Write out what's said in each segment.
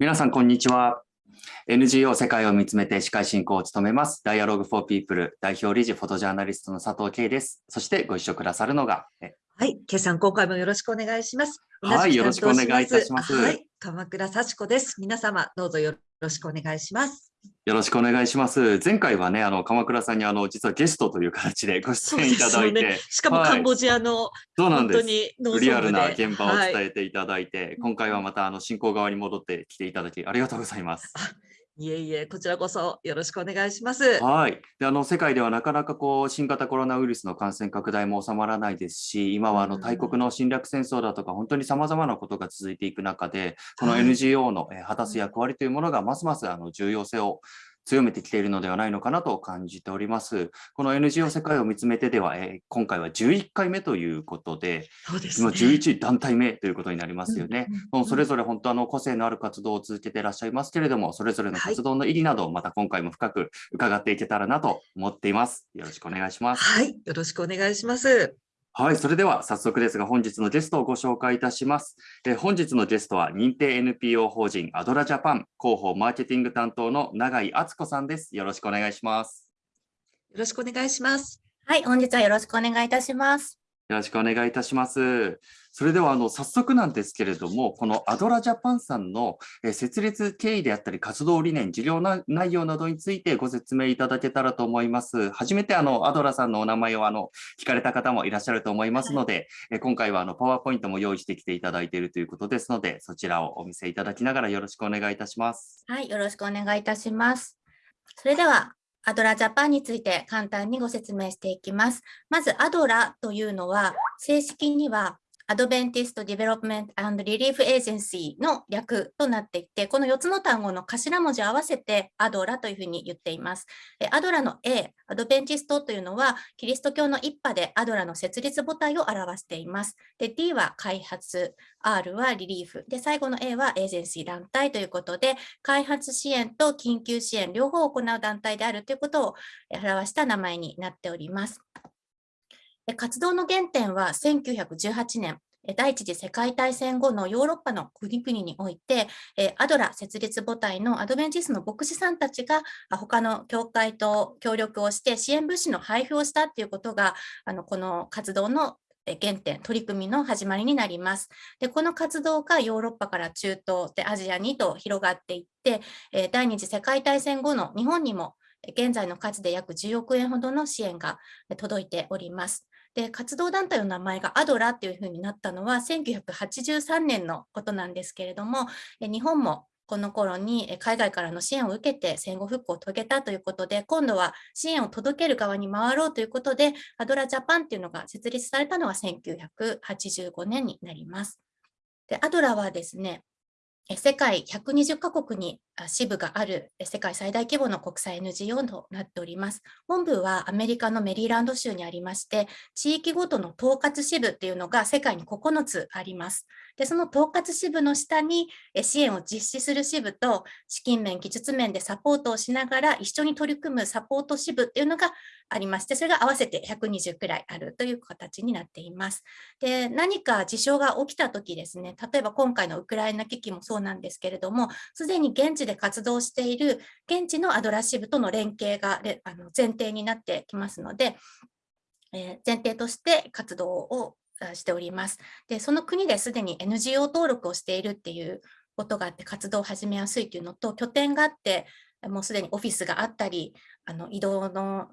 皆さん、こんにちは。NGO 世界を見つめて司会進行を務めます、Dialogue for People 代表理事フォトジャーナリストの佐藤圭です。そしてご一緒くださるのが、はい、圭さん、今回もよろしくお願いします。はい、よろしくお願いいたします。はい、鎌倉幸子です。皆様、どうぞよろしくお願いします。よろしくお願いします。前回はね、あの鎌倉さんにあの実はゲストという形でご出演いただいて、ね、しかもカンボジアの、はい、そうなんですリアルな現場を伝えていただいて、はい、今回はまたあの進行側に戻ってきていただきありがとうございます。いえいえ、こちらこそよろしくお願いします。はい。で、あの世界ではなかなかこう新型コロナウイルスの感染拡大も収まらないですし、今はあの大国の侵略戦争だとか本当にさまざまなことが続いていく中で、この NGO の果たす役割というものがますますあの重要性を強めてきているのではないのかなと感じております。この NGO 世界を見つめてでは、えー、今回は11回目ということで、そうですね、今11団体目ということになりますよね。もうそれぞれ本当あの個性のある活動を続けていらっしゃいますけれども、それぞれの活動の意義など、また今回も深く伺っていけたらなと思っています。よろしくお願いします。はい、よろしくお願いします。はい、それでは早速ですが本日のゲストをご紹介いたします。え本日のゲストは認定 NPO 法人アドラジャパン広報マーケティング担当の永井敦子さんです。よろしくお願いします。よろしくお願いします。はい、本日はよろしくお願いいたします。よろしくお願いいたします。それではあの早速なんですけれども、このアドラジャパンさんの設立経緯であったり活動理念、事業内容などについてご説明いただけたらと思います。初めてあのアドラさんのお名前をあの聞かれた方もいらっしゃると思いますので、はい、今回はあのパワーポイントも用意してきていただいているということですので、そちらをお見せいただきながらよろしくお願いいたします。はい、よろしくお願いいたします。それではアドラジャパンについて簡単にご説明していきます。まず、アドラというのは、正式には Adventist Development and Relief Agency の略となっていて、この4つの単語の頭文字を合わせてアドラというふうに言っています。アドラの A、アドベンティストというのは、キリスト教の一派でアドラの設立母体を表しています。で D は開発、R はリリーフ、で最後の A はエージェンシー団体ということで、開発支援と緊急支援両方を行う団体であるということを表した名前になっております。活動の原点は1918年、第一次世界大戦後のヨーロッパの国々において、アドラ設立母体のアドベンチスの牧師さんたちが他の教会と協力をして支援物資の配布をしたということが、あのこの活動の原点、取り組みの始まりになります。でこの活動がヨーロッパから中東でアジアにと広がっていって、第二次世界大戦後の日本にも現在の数で約10億円ほどの支援が届いております。で活動団体の名前がアドラというふうになったのは1983年のことなんですけれども、日本もこの頃に海外からの支援を受けて戦後復興を遂げたということで、今度は支援を届ける側に回ろうということで、アドラジャパンっていうのが設立されたのは1985年になります。でアドラはですね、世界120カ国に支部がある世界最大規模の国際 NGO となっております。本部はアメリカのメリーランド州にありまして、地域ごとの統括支部っていうのが世界に9つあります。で、その統括支部の下に支援を実施する支部と資金面、技術面でサポートをしながら一緒に取り組むサポート支部っていうのがありまして、それが合わせて120くらいあるという形になっています。で、何か事象が起きたときですね、例えば今回のウクライナ危機もそうなんですけれども、すでに現地で活動している現地のアドラ支部との連携があの前提になってきますので、えー、前提として活動をしております。で、その国ですでに NGO 登録をしているっていうことがあって活動を始めやすいというのと、拠点があって、もうすでにオフィスがあったり、あの移動の、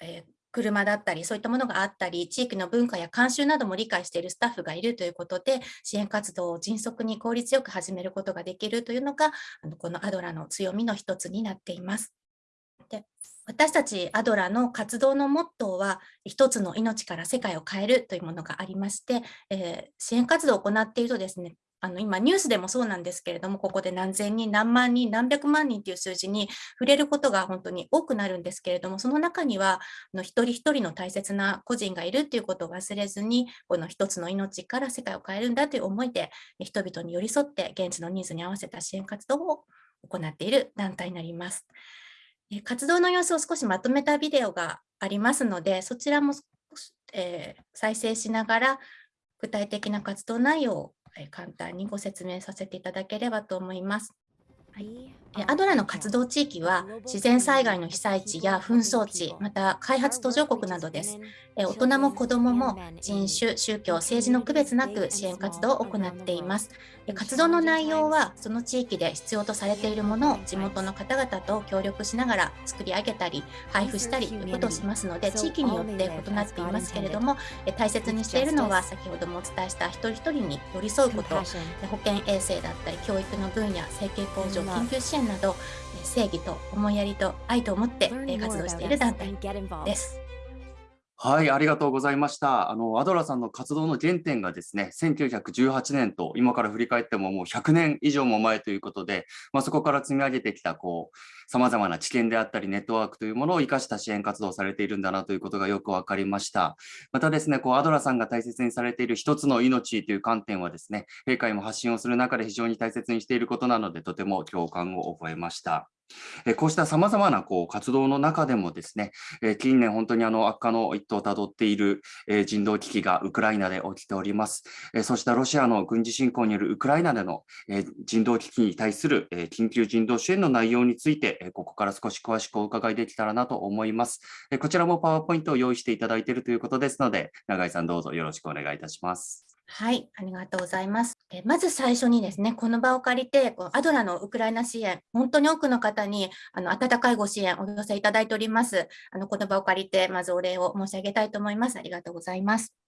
えー、車だったり、そういったものがあったり、地域の文化や慣習なども理解しているスタッフがいるということで、支援活動を迅速に効率よく始めることができるというのが、あのこのアドラの強みの一つになっています。で私たちアドラの活動のモットーは、一つの命から世界を変えるというものがありまして、えー、支援活動を行っているとですね、あの今ニュースでもそうなんですけれども、ここで何千人、何万人、何百万人という数字に触れることが本当に多くなるんですけれども、その中にはあの一人一人の大切な個人がいるということを忘れずに、この一つの命から世界を変えるんだという思いで、人々に寄り添って現地のニーズに合わせた支援活動を行っている団体になります。活動の様子を少しまとめたビデオがありますので、そちらも、えー、再生しながら、具体的な活動内容を簡単にご説明させていただければと思います。はいアドラの活動地域は自然災害の被災地や紛争地、また開発途上国などです。大人も子どもも人種、宗教、政治の区別なく支援活動を行っています。活動の内容はその地域で必要とされているものを地元の方々と協力しながら作り上げたり配布したりということをしますので地域によって異なっていますけれども大切にしているのは先ほどもお伝えした一人一人に寄り添うこと保健衛生だったり教育の分野生計向上緊急支援など正義と思いやりと愛と思って活動している団体です。はい、ありがとうございました。あのアドラさんの活動の原点がですね、1918年と今から振り返ってももう100年以上も前ということで、まあ、そこから積み上げてきたこう様々な知見であったりネットワークというものを生かした支援活動をされているんだなということがよくわかりました。またですね、こうアドラさんが大切にされている一つの命という観点はですね、閉会も発信をする中で非常に大切にしていることなので、とても共感を覚えました。こうしたさまざまなこう活動の中でもですね、近年本当にあの悪化の一途をたどっている人道危機がウクライナで起きております。そうしたロシアの軍事侵攻によるウクライナでの人道危機に対する緊急人道支援の内容について、ここから少し詳しくお伺いできたらなと思います。こちらもパワーポイントを用意していただいているということですので、永井さんどうぞよろしくお願いいたします。はい、ありがとうございます。えまず最初にですね、この場を借りて、こアドラのウクライナ支援、本当に多くの方にあの温かいご支援お寄せいただいております。あのこの場を借りて、まずお礼を申し上げたいと思います。ありがとうございます。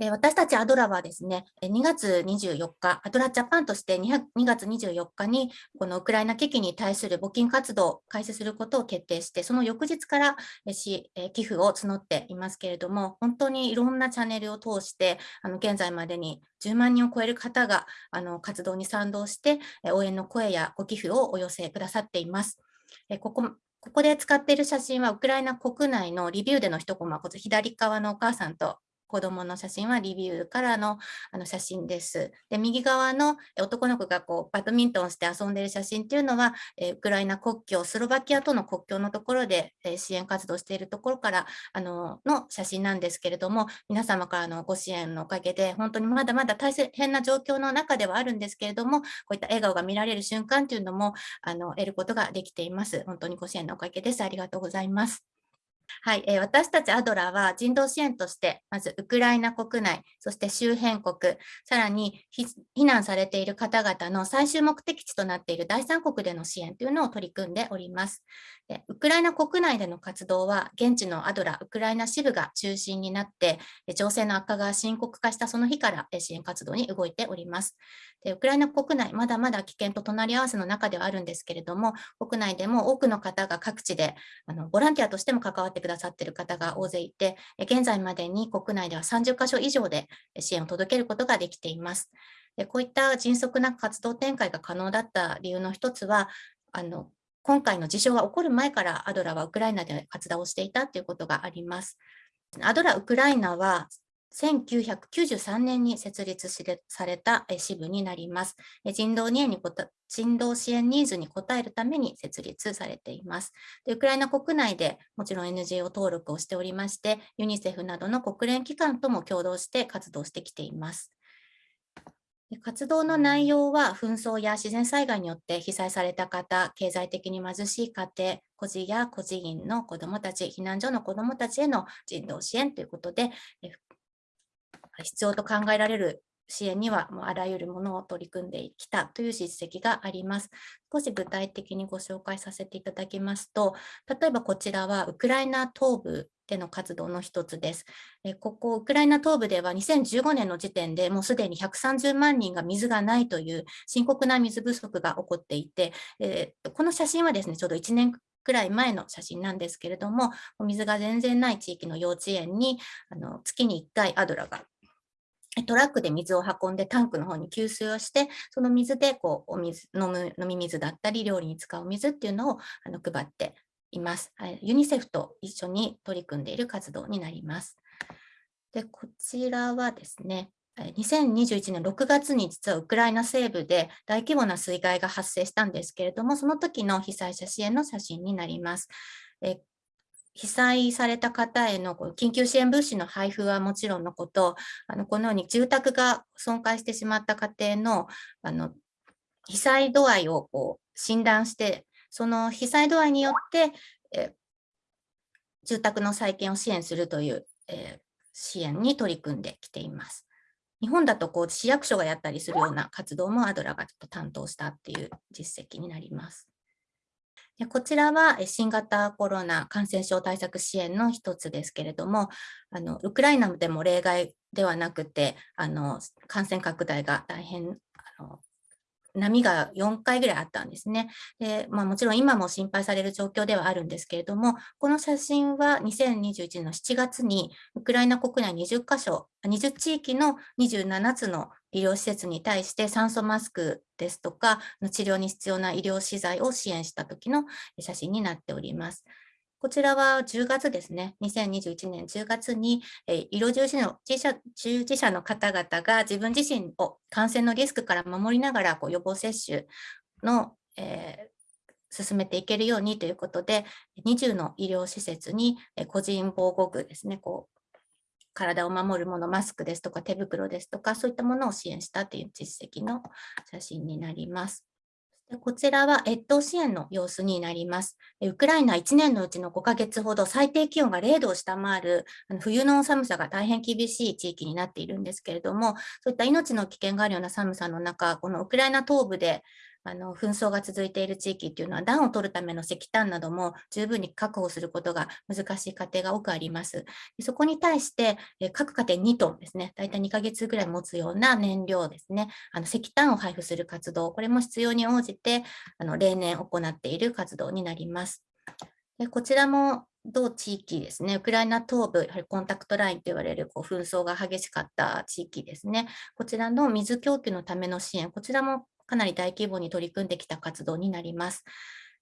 私たちアドラはですね、2月24日、アドラジャパンとして2月24日に、このウクライナ危機に対する募金活動を開始することを決定して、その翌日から寄付を募っていますけれども、本当にいろんなチャンネルを通して、あの現在までに10万人を超える方があの活動に賛同して、応援の声やご寄付をお寄せくださっています。ここここで使っている写真はウクライナ国内のリビューでの一コマ、左側のお母さんと子供の写真はリビューからのあの写真です。で、右側の男の子がこうバドミントンして遊んでいる写真っていうのは、えウクライナ国境、スロバキアとの国境のところで、え支援活動しているところからあのの写真なんですけれども、皆様からのご支援のおかげで、本当にまだまだ大変な状況の中ではあるんですけれども、こういった笑顔が見られる瞬間というのもあの得ることができています。本当にご支援のおかげです。ありがとうございます。はい、え、私たちアドラーは人道支援として、まずウクライナ国内、そして周辺国、さらに避難されている方々の最終目的地となっている第三国での支援というのを取り組んでおります。でウクライナ国内での活動は、現地のアドラ、ウクライナ支部が中心になって、情勢の悪化が深刻化したその日から支援活動に動いております。でウクライナ国内、まだまだ危険と隣り合わせの中ではあるんですけれども、国内でも多くの方が各地であのボランティアとしても関わっててくださっている方が大勢いて、現在までに国内では30カ所以上で支援を届けることができています。でこういった迅速な活動展開が可能だった理由の一つは、あの今回の事象が起こる前からアドラはウクライナで活動をしていたということがあります。アドラウクライナは1993年に設立された支部になります。人道に人道支援ニーズに応えるために設立されています。でウクライナ国内でもちろん NGO 登録をしておりまして、ユニセフなどの国連機関とも共同して活動してきています。活動の内容は紛争や自然災害によって被災された方、経済的に貧しい家庭、孤児や孤児院の子どもたち、避難所の子どもたちへの人道支援ということで、必要と考えられる支援にはもうあらゆるものを取り組んできたという実績があります。少し具体的にご紹介させていただきますと、例えばこちらはウクライナ東部での活動の一つです。ここ、ウクライナ東部では2015年の時点でもうすでに130万人が水がないという深刻な水不足が起こっていて、えー、この写真はですね、ちょうど1年くらい前の写真なんですけれども、お水が全然ない地域の幼稚園にあの月に1回アドラがトラックで水を運んでタンクの方に給水をして、その水でこうお水飲む飲み水だったり、料理に使う水っていうのをあの配っています。ユニセフと一緒に取り組んでいる活動になります。でこちらはですね、2021年6月に実はウクライナ西部で大規模な水害が発生したんですけれども、その時の被災者支援の写真になります。被災された方への緊急支援物資の配布はもちろんのこと、あのこのように住宅が損壊してしまった家庭のあの被災度合いをこう診断して、その被災度合いによって、え住宅の再建を支援するという、え支援に取り組んできています。日本だとこう市役所がやったりするような活動もアドラがちょっと担当したっていう実績になります。こちらは新型コロナ感染症対策支援の一つですけれども、あのウクライナでも例外ではなくて、あの感染拡大が大変あの波が4回ぐらいあったんですね。でまあ、もちろん今も心配される状況ではあるんですけれども、この写真は2021年の7月にウクライナ国内20カ所、20地域の27つの医療施設に対して酸素マスクですとか、治療に必要な医療資材を支援した時の写真になっております。こちらは10月ですね、2021年10月に、医療従事者の従事者の方々が自分自身を感染のリスクから守りながらこう予防接種の、えー進めていけるようにということで、20の医療施設に個人防護具ですね、こ体を守るもの、マスクですとか手袋ですとか、そういったものを支援したという実績の写真になります。でこちらは越冬支援の様子になります。ウクライナ1年のうちの5ヶ月ほど最低気温が0度を下回るあの冬の寒さが大変厳しい地域になっているんですけれども、そういった命の危険があるような寒さの中、このウクライナ東部であの紛争が続いている地域っていうのは暖を取るための石炭なども十分に確保することが難しい家庭が多くあります。そこに対して、各家庭2トンですね、大体2ヶ月ぐらい持つような燃料ですね、あの石炭を配布する活動、これも必要に応じてあの例年行っている活動になります。でこちらも同地域ですね、ウクライナ東部、やはりコンタクトラインと言われるこう紛争が激しかった地域ですね、こちらの水供給のための支援、こちらもかなり大規模に取り組んできた活動になります。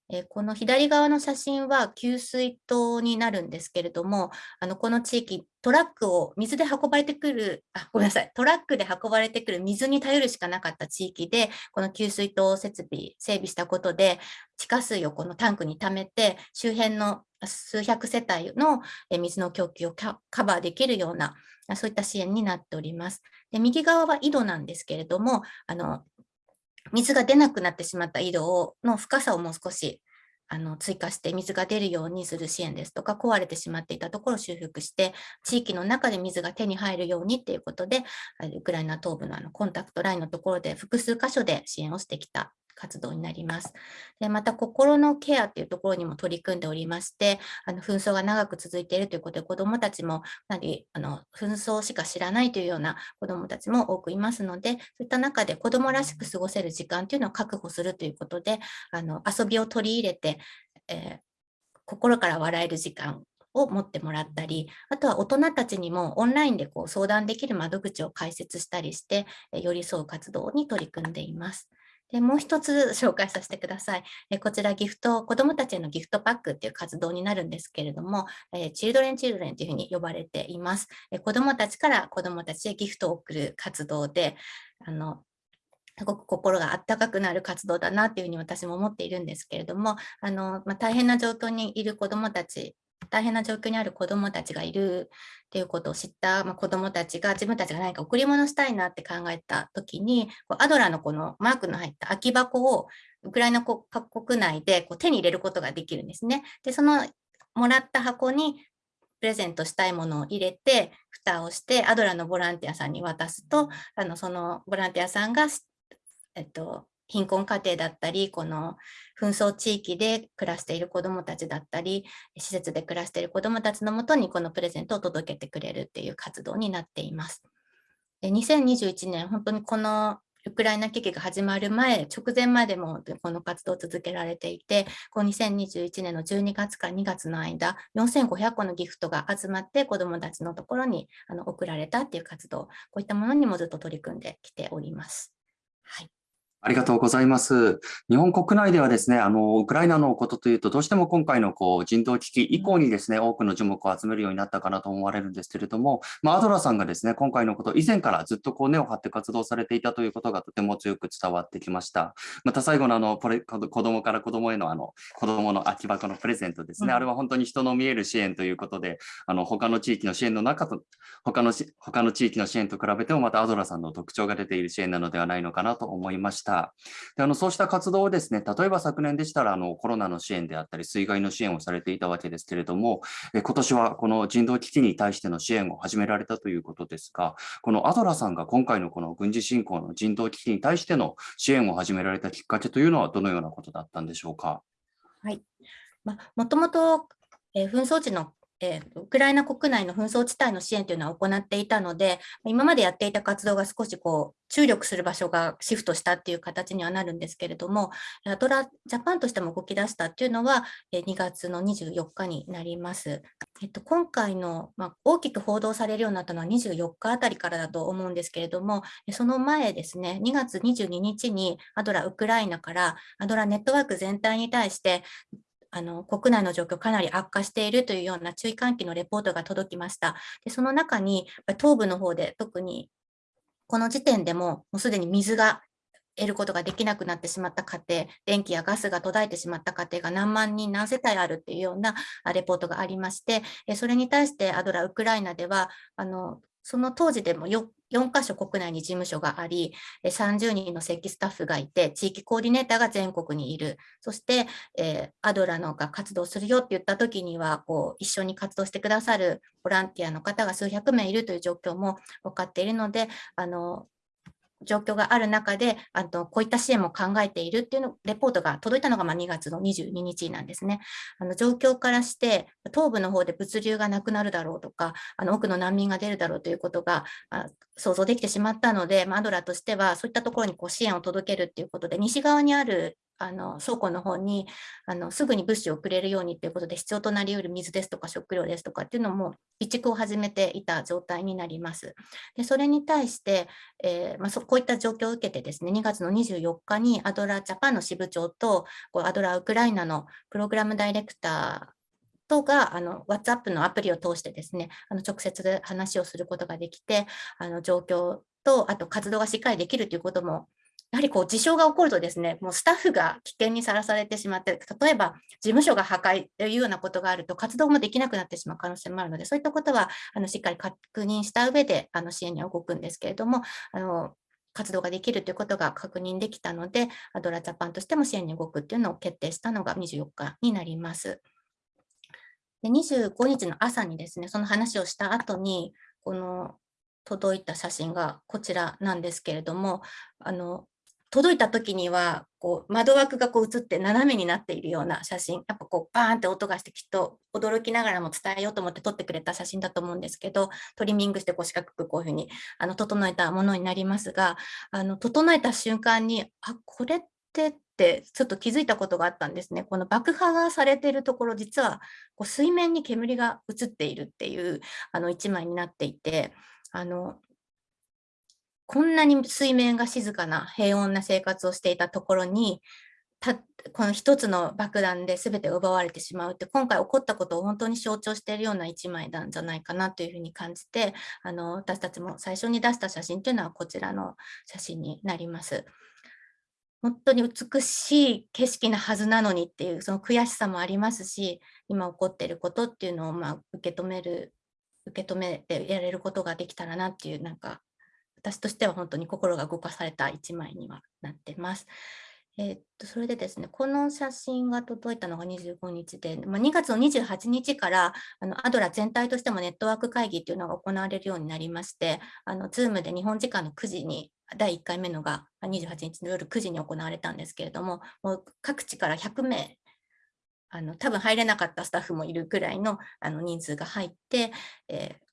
えこの左側の写真は給水塔になるんですけれども、あのこの地域、トラックを水で運ばれてくる、あ、ごめんなさい、トラックで運ばれてくる水に頼るしかなかった地域で、この給水塔設備、整備したことで、地下水をこのタンクに溜めて、周辺の数百世帯の水の供給をカバーできるような、そういった支援になっております。で右側は井戸なんですけれども、あの水が出なくなってしまった井戸をの深さをもう少しあの追加して水が出るようにする支援ですとか、壊れてしまっていたところを修復して、地域の中で水が手に入るようにっていうことで、ウクライナ東部のあのコンタクトラインのところで複数箇所で支援をしてきた。活動になります。でまた、心のケアっていうところにも取り組んでおりまして、あの紛争が長く続いているということで、子どもたちもかなりあの紛争しか知らないというような子どもたちも多くいますので、そういった中で子どもらしく過ごせる時間というのを確保するということで、あの遊びを取り入れて、えー心から笑える時間を持ってもらったり、あとは大人たちにもオンラインでこう相談できる窓口を開設したりして、寄り添う活動に取り組んでいます。でもう一つ紹介させてください。えこちらギフト、子どもたちへのギフトパックっていう活動になるんですけれども、えチルドレンチルドレンというふうに呼ばれています。え子どもたちから子どもたちへギフトを送る活動で、あのすごく心があったかくなる活動だなっていうふうに私も思っているんですけれども、あのまあ、大変な状況にいる子どもたち、大変な状況にある子どもたちがいるっていうことを知った、まあ、子どもたちが自分たちが何か贈り物したいなって考えたときに、アドラのこのマークの入った空き箱をウクライナ国国内でこう手に入れることができるんですね。で、そのもらった箱にプレゼントしたいものを入れて、蓋をして、アドラのボランティアさんに渡すと、あのそのボランティアさんが、えっと、貧困家庭だったり、この紛争地域で暮らしている子どもたちだったり、施設で暮らしている子どもたちのもとにこのプレゼントを届けてくれるっていう活動になっています。で2021年、本当にこのウクライナ危機が始まる前、直前までもこの活動を続けられていて、この2021年の12月から2月の間、4500個のギフトが集まって子どもたちのところにあの送られたっていう活動、こういったものにもずっと取り組んできております。はい。ありがとうございます。日本国内ではですね、あの、ウクライナのことというと、どうしても今回のこう人道危機以降にですね、多くの注目を集めるようになったかなと思われるんですけれども、まあ、アドラーさんがですね、今回のこと、以前からずっとこう根を張って活動されていたということがとても強く伝わってきました。また最後のあの、これ、子供から子供へのあの、子供の空き箱のプレゼントですね、うんあれは本当に人の見える支援ということで、あの、他の地域の支援の中と、他のし、他の地域の支援と比べても、またアドラーさんの特徴が出ている支援なのではないのかなと思いました。た。であのそうした活動をですね、例えば昨年でしたらあのコロナの支援であったり、水害の支援をされていたわけですけれども、え今年はこの人道危機に対しての支援を始められたということですが、このアドラさんが今回のこの軍事侵攻の人道危機に対しての支援を始められたきっかけというのはどのようなことだったんでしょうか？はい。ま、もともと、え紛争地の、えーウクライナ国内の紛争地帯の支援というのは行っていたので、今までやっていた活動が少しこう注力する場所がシフトしたっていう形にはなるんですけれども、アドラジャパンとしても動き出したっていうのは、えー2月の24日になります。えっと、今回の、まあ、大きく報道されるようになったのは24日あたりからだと思うんですけれども、その前ですね、2月22日にアドラウクライナからアドラネットワーク全体に対して、あの国内の状況かなり悪化しているというような注意喚起のレポートが届きました。でその中に東部の方で特にこの時点でももうすでに水が得ることができなくなってしまった家庭、電気やガスが途絶えてしまった家庭が何万人、何世帯あるっていうようなレポートがありまして、それに対してアドラウクライナでは、あのその当時でも 4, 4カ所国内に事務所があり、30人の正規スタッフがいて、地域コーディネーターが全国にいる。そして、えーアドラのが活動するよって言った時には、こう一緒に活動してくださるボランティアの方が数百名いるという状況も分かっているので、あの状況がある中で、あとこういった支援も考えているっていうのレポートが届いたのがま2月の22日なんですね。あの状況からして、東部の方で物流がなくなるだろうとか、あの多くの難民が出るだろうということが想像できてしまったので、まあアドラとしてはそういったところにこう支援を届けるということで、西側にあるあの倉庫の方にあのすぐに物資を送れるようにということで必要となりうる水ですとか食料ですとかっていうのも備蓄を始めていた状態になります。でそれに対して、えーまあ、そこういった状況を受けてですね2月の24日にアドラージャパンの支部長とこうアドラーウクライナのプログラムダイレクターとがあの WhatsApp のアプリを通してですねあの直接話をすることができてあの状況とあと活動がしっかりできるということもやはりこう事象が起こるとですね、もうスタッフが危険にさらされてしまって、例えば事務所が破壊というようなことがあると活動もできなくなってしまう可能性もあるので、そういったことはあのしっかり確認した上であの支援に動くんですけれども、あの活動ができるということが確認できたので、アドラジャパンとしても支援に動くっていうのを決定したのが24日になります。で25日の朝にですね、その話をした後に、この届いた写真がこちらなんですけれども、あの届いた時にはこう窓枠がこう映って斜めになっているような写真、やっぱこうバーンって音がしてきっと驚きながらも伝えようと思って撮ってくれた写真だと思うんですけど、トリミングしてこう四角くこういうふうにあの整えたものになりますが、あの整えた瞬間に、あ、これってってちょっと気づいたことがあったんですね。この爆破がされているところ、実はこう水面に煙が映っているっていうあの一枚になっていて、あのこんなに水面が静かな平穏な生活をしていたところに、たこの一つの爆弾で全て奪われてしまうって、今回起こったことを本当に象徴しているような一枚なんじゃないかなというふうに感じて、あの私たちも最初に出した写真というのはこちらの写真になります。本当に美しい景色なはずなのにっていうその悔しさもありますし、今起こっていることっていうのをまあ受け止める、受け止めてやれることができたらなっていう、なんか私としては本当に心が動かされた一枚にはなってます。えっとそれでですね、この写真が届いたのが25日で、まあ、2月の28日からあのアドラ全体としてもネットワーク会議というのが行われるようになりまして、あの Zoom で日本時間の9時に第1回目のが28日の夜9時に行われたんですけれども、もう各地から100名、あの多分入れなかったスタッフもいるくらいのあの人数が入って、えー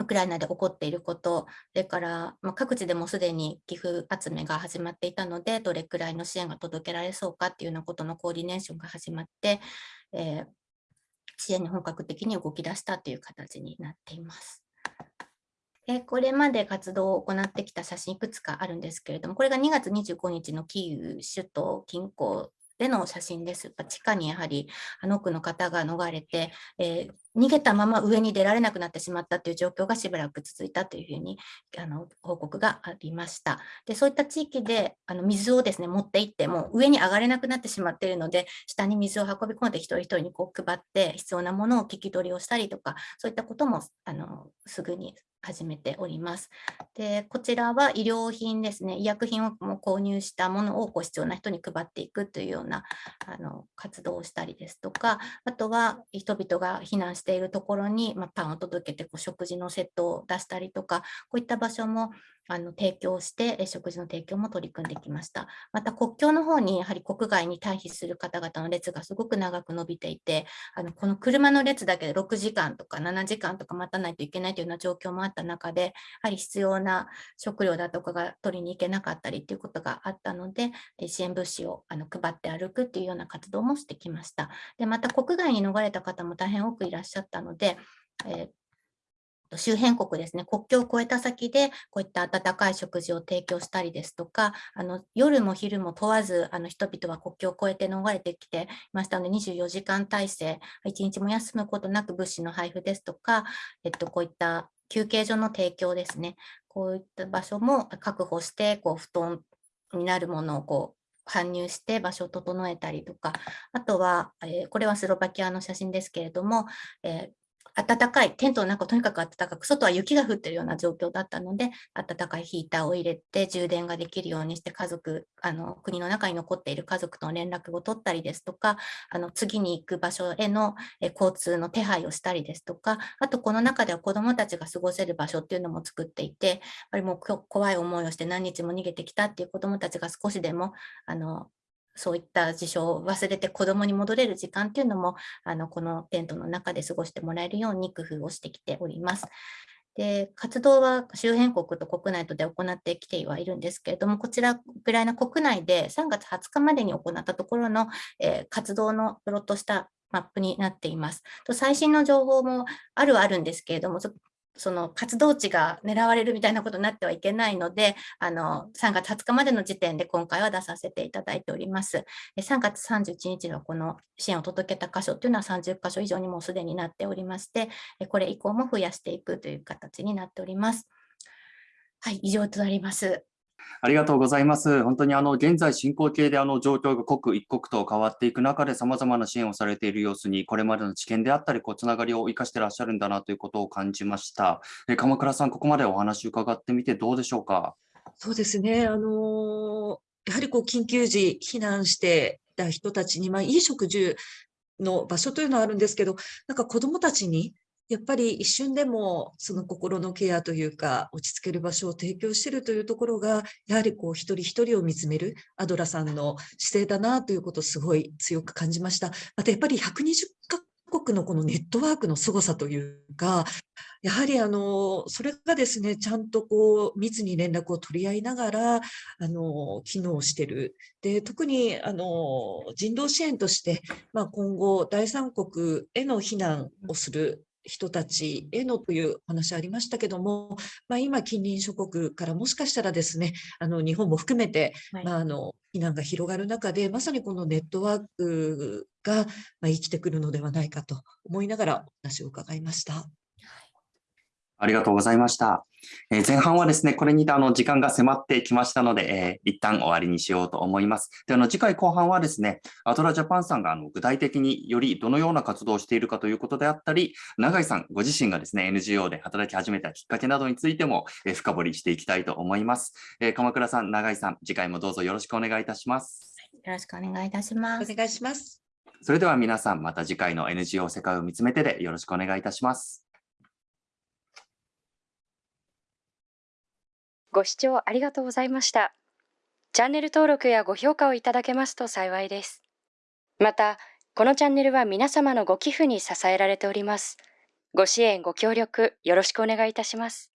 ウクライナで起こっていること、それから、まあ、各地でもすでに寄付集めが始まっていたので、どれくらいの支援が届けられそうかっていうようなことのコーディネーションが始まって、えー支援に本格的に動き出したという形になっています。でこれまで活動を行ってきた写真いくつかあるんですけれども、これが2月25日のキーウ首都近郊での写真です。地下にやはりあの多くの方が逃れて、えー逃げたまま上に出られなくなってしまったという状況がしばらく続いたというふうにあの報告がありました。でそういった地域であの水をですね持って行っても上に上がれなくなってしまっているので下に水を運び込んで一人一人にこう配って必要なものを聞き取りをしたりとかそういったこともあのすぐに始めております。で、こちらは医療品ですね、医薬品をも購入したものをこう必要な人に配っていくというようなあの活動をしたりですとか、あとは人々が避難しているところに、まあ、パンを届けてこう食事のセットを出したりとか、こういった場所もあの提供して、食事の提供も取り組んできました。また国境の方にやはり国外に退避する方々の列がすごく長く伸びていて、あのこの車の列だけで6時間とか7時間とか待たないといけないというような状況もあった中で、やはり必要な食料だとかが取りに行けなかったりということがあったので、支援物資をあの配って歩くっていうような活動もしてきました。で、また国外に逃れた方も大変多くいらっしゃったので、えー周辺国ですね、国境を越えた先で、こういった温かい食事を提供したりですとか、あの夜も昼も問わず、あの人々は国境を越えて逃れてきていましたので、24時間体制、一日も休むことなく物資の配布ですとか、えっと、こういった休憩所の提供ですね、こういった場所も確保して、こう布団になるものをこう搬入して場所を整えたりとか、あとは、えーこれはスロバキアの写真ですけれども、えー暖かい、テントの中とにかく暖かく、外は雪が降ってるような状況だったので、暖かいヒーターを入れて充電ができるようにして家族、あの国の中に残っている家族との連絡を取ったりですとか、あの次に行く場所への交通の手配をしたりですとか、あとこの中では子どもたちが過ごせる場所っていうのも作っていて、やっぱりもう怖い思いをして何日も逃げてきたっていう子どもたちが少しでもあのそういった事象を忘れて子どもに戻れる時間っていうのもあのこのテントの中で過ごしてもらえるように工夫をしてきております。で活動は周辺国と国内とで行ってきてはいるんですけれども、こちらウクライナ国内で3月20日までに行ったところの、えー活動のプロットしたマップになっています。と最新の情報もあるはあるんですけれども、その活動地が狙われるみたいなことになってはいけないので、あの3月20日までの時点で今回は出させていただいております。3月31日のこの支援を届けた箇所というのは30箇所以上にもうすでになっておりまして、これ以降も増やしていくという形になっております。はい、以上となります。ありがとうございます。本当にあの現在進行形であの状況が刻一刻と変わっていく中で様々な支援をされている様子にこれまでの知見であったりこうつながりを生かしてらっしゃるんだなということを感じました。え鎌倉さんここまでお話を伺ってみてどうでしょうか？そうですね。あのーやはりこう緊急時避難してた人たちに、まあ、いい食事の場所というのはあるんですけど、なんか子どもたちにやっぱり一瞬でもその心のケアというか落ち着ける場所を提供しているというところが、やはりこう一人一人を見つめるアドラさんの姿勢だなということをすごい強く感じました。またやっぱり120カ国のこのネットワークの凄さというか、やはりあのそれがですね、ちゃんとこう密に連絡を取り合いながらあの機能している。で、特にあの人道支援として、まあ、今後、第三国への避難をする人たちへのというお話ありましたけども、まあ、今、近隣諸国からもしかしたらですね、あの日本も含めて、はいまあ、あの避難が広がる中で、まさにこのネットワークが、まあ、生きてくるのではないかと思いながらお話を伺いました。ありがとうございました。えー前半はですね、これにてあの時間が迫ってきましたので、えー一旦終わりにしようと思います。で、あの次回後半はですね、アトラジャパンさんがあの具体的によりどのような活動をしているかということであったり、永井さんご自身がですね、NGO で働き始めたきっかけなどについても、えー深掘りしていきたいと思います。えー鎌倉さん、永井さん、次回もどうぞよろしくお願いいたします。よろしくお願いいたします。お願いします。それでは皆さん、また次回の NGO 世界を見つめてでよろしくお願いいたします。ご視聴ありがとうございました。チャンネル登録やご評価をいただけますと幸いです。また、このチャンネルは皆様のご寄付に支えられております。ご支援、ご協力、よろしくお願いいたします。